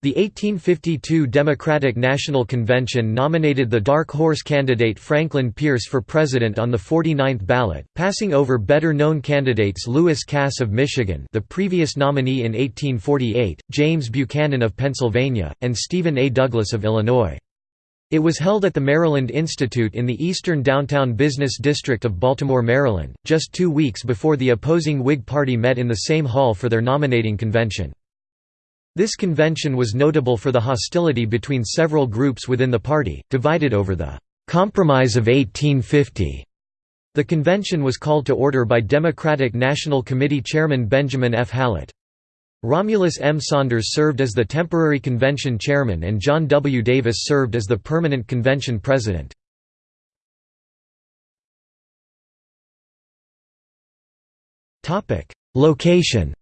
The 1852 Democratic National Convention nominated the dark horse candidate Franklin Pierce for president on the 49th ballot, passing over better-known candidates Lewis Cass of Michigan the previous nominee in 1848, James Buchanan of Pennsylvania, and Stephen A. Douglas of Illinois. It was held at the Maryland Institute in the eastern downtown business district of Baltimore, Maryland, just two weeks before the opposing Whig Party met in the same hall for their nominating convention. This convention was notable for the hostility between several groups within the party, divided over the «Compromise of 1850». The convention was called to order by Democratic National Committee Chairman Benjamin F. Hallett. Romulus M. Saunders served as the temporary convention chairman and John W. Davis served as the permanent convention president. Location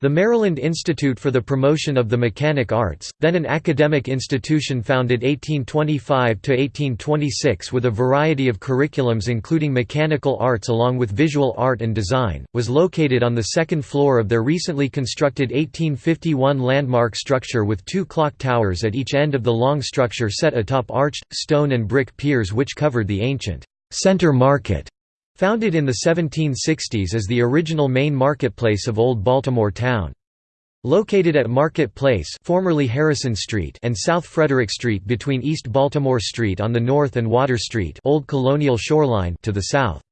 The Maryland Institute for the Promotion of the Mechanic Arts, then an academic institution founded 1825–1826 with a variety of curriculums including mechanical arts along with visual art and design, was located on the second floor of their recently constructed 1851 landmark structure with two clock towers at each end of the long structure set atop arched, stone and brick piers which covered the ancient «center market» Founded in the 1760s as the original main marketplace of Old Baltimore town. Located at Market Place formerly Harrison Street and South Frederick Street between East Baltimore Street on the north and Water Street Old Colonial Shoreline to the south.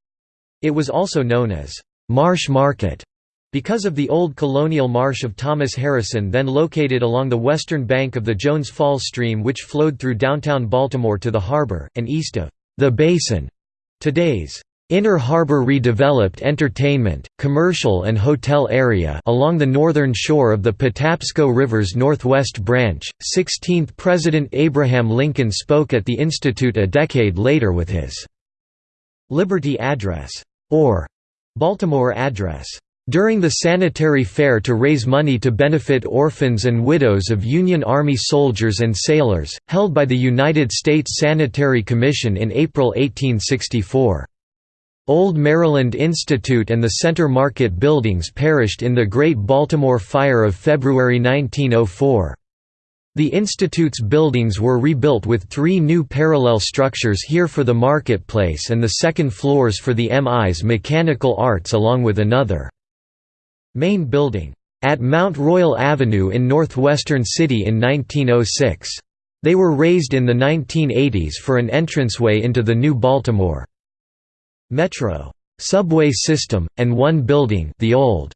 It was also known as Marsh Market because of the old colonial marsh of Thomas Harrison then located along the western bank of the Jones Falls stream which flowed through downtown Baltimore to the harbor, and east of the Basin. Today's Inner Harbor redeveloped entertainment, commercial and hotel area along the northern shore of the Patapsco River's northwest branch. 16th President Abraham Lincoln spoke at the Institute a decade later with his Liberty Address, or Baltimore Address, during the sanitary fair to raise money to benefit orphans and widows of Union Army soldiers and sailors, held by the United States Sanitary Commission in April 1864. Old Maryland Institute and the Center Market buildings perished in the Great Baltimore Fire of February 1904. The Institute's buildings were rebuilt with three new parallel structures here for the marketplace and the second floors for the MI's mechanical arts along with another main building at Mount Royal Avenue in northwestern city in 1906. They were razed in the 1980s for an entranceway into the new Baltimore metro subway system, and one building the old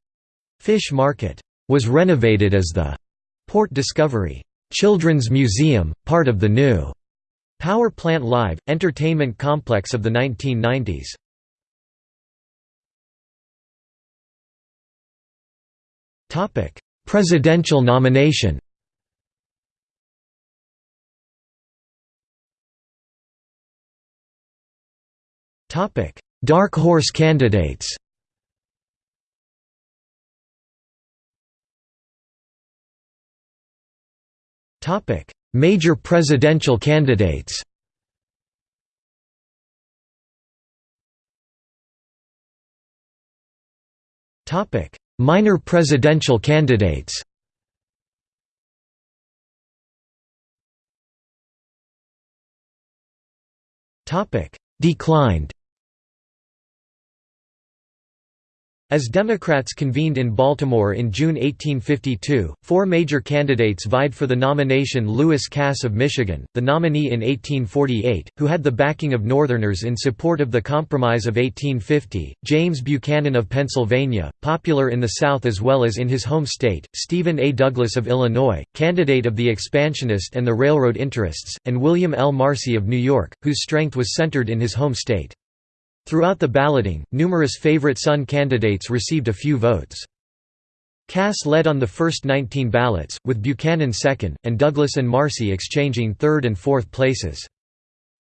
Fish Market was renovated as the Port Discovery Children's Museum, part of the new Power Plant Live, entertainment complex of the 1990s. Presidential nomination Topic: Dark horse candidates. Topic: Major presidential candidates. Topic: Minor presidential candidates. Topic: Declined. As Democrats convened in Baltimore in June 1852, four major candidates vied for the nomination Lewis Cass of Michigan, the nominee in 1848, who had the backing of Northerners in support of the Compromise of 1850, James Buchanan of Pennsylvania, popular in the South as well as in his home state, Stephen A. Douglas of Illinois, candidate of the expansionist and the railroad interests, and William L. Marcy of New York, whose strength was centered in his home state. Throughout the balloting, numerous favorite son candidates received a few votes. Cass led on the first 19 ballots, with Buchanan second, and Douglas and Marcy exchanging third and fourth places.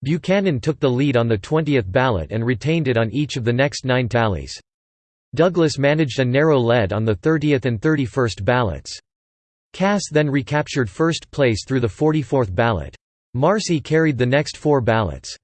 Buchanan took the lead on the 20th ballot and retained it on each of the next nine tallies. Douglas managed a narrow lead on the 30th and 31st ballots. Cass then recaptured first place through the 44th ballot. Marcy carried the next four ballots.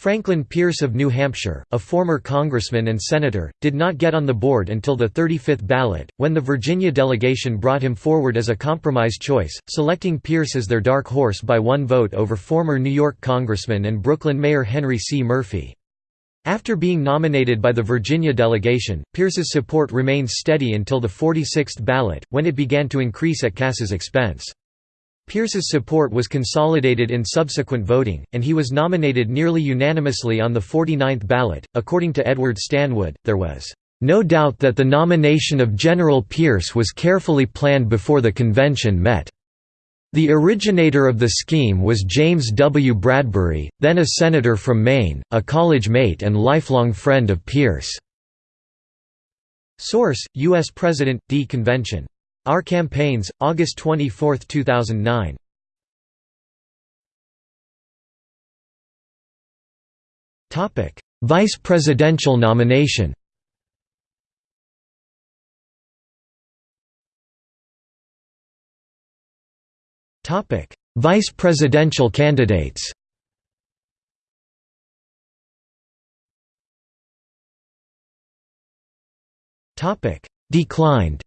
Franklin Pierce of New Hampshire, a former congressman and senator, did not get on the board until the 35th ballot, when the Virginia delegation brought him forward as a compromise choice, selecting Pierce as their dark horse by one vote over former New York congressman and Brooklyn Mayor Henry C. Murphy. After being nominated by the Virginia delegation, Pierce's support remained steady until the 46th ballot, when it began to increase at Cass's expense. Pierce's support was consolidated in subsequent voting, and he was nominated nearly unanimously on the 49th ballot. According to Edward Stanwood, there was no doubt that the nomination of General Pierce was carefully planned before the convention met. The originator of the scheme was James W. Bradbury, then a senator from Maine, a college mate and lifelong friend of Pierce. Source: U.S. President, D. Convention our Campaigns, August 24, 2009. Topic: Vice presidential nomination. Topic: Vice presidential candidates. Topic: Declined.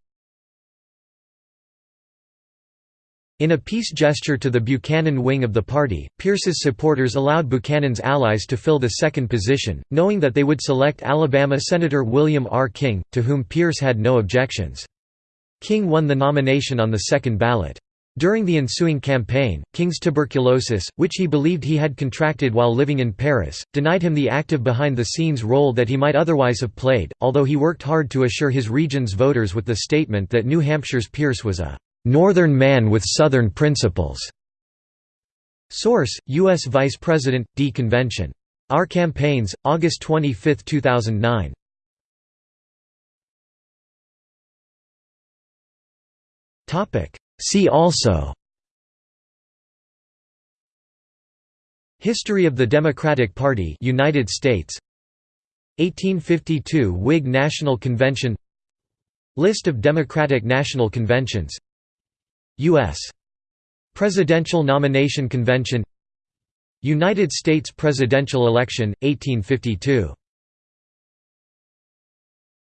In a peace gesture to the Buchanan wing of the party, Pierce's supporters allowed Buchanan's allies to fill the second position, knowing that they would select Alabama Senator William R. King, to whom Pierce had no objections. King won the nomination on the second ballot. During the ensuing campaign, King's tuberculosis, which he believed he had contracted while living in Paris, denied him the active behind-the-scenes role that he might otherwise have played, although he worked hard to assure his region's voters with the statement that New Hampshire's Pierce was a Northern man with Southern principles. Source: U.S. Vice President, D. Convention. Our Campaigns, August 25, 2009. Topic. See also. History of the Democratic Party, United States. 1852 Whig National Convention. List of Democratic National Conventions U.S. Presidential Nomination Convention United States presidential election, 1852